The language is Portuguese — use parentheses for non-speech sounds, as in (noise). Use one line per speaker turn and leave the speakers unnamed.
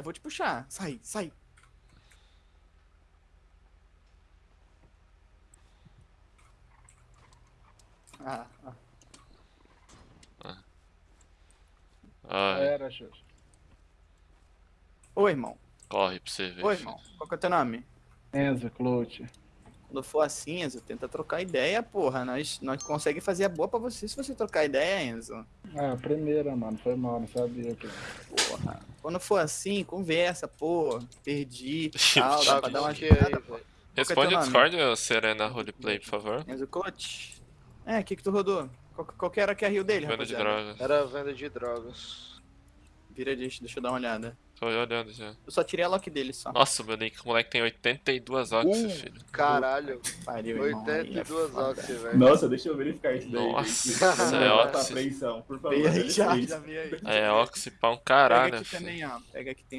Eu vou te puxar. Sai, sai. Ah, ah.
Ai,
Era, Xuxa.
Ô, irmão.
corre pra você ver.
Oi, irmão. Qual que é o teu nome?
Enzo, Clute.
Quando for assim, Enzo, tenta trocar ideia, porra. Nós, nós conseguimos fazer a boa pra você se você trocar ideia, Enzo.
Ah, primeira, mano. Foi mal, não sabia que.
Porra. Quando for assim, conversa, pô. Perdi, (laughs) tal, dá pra dar uma ajudada, pô.
velho.
Responde
teu
o? Discord, Serena Roleplay, por favor.
Enzo Coach. É, o que que tu rodou? Qual, qual que era que é a rio dele,
Venda de
rapaziada?
drogas.
Era venda de drogas.
Vira deixa, deixa eu dar uma olhada.
Tô olhando já.
Eu só tirei a lock dele só.
Nossa, meu Nick, o moleque tem 82 ox,
Um.
filho.
Caralho,
Pariu, irmão. aí é
82 oxi, velho.
Nossa, deixa eu verificar isso daí.
Nossa, (laughs) é
apreensão, por favor.
Aí já, já aí.
É, ox pra um
Pega
caralho,
aqui
filho.
também, ó. Pega aqui tem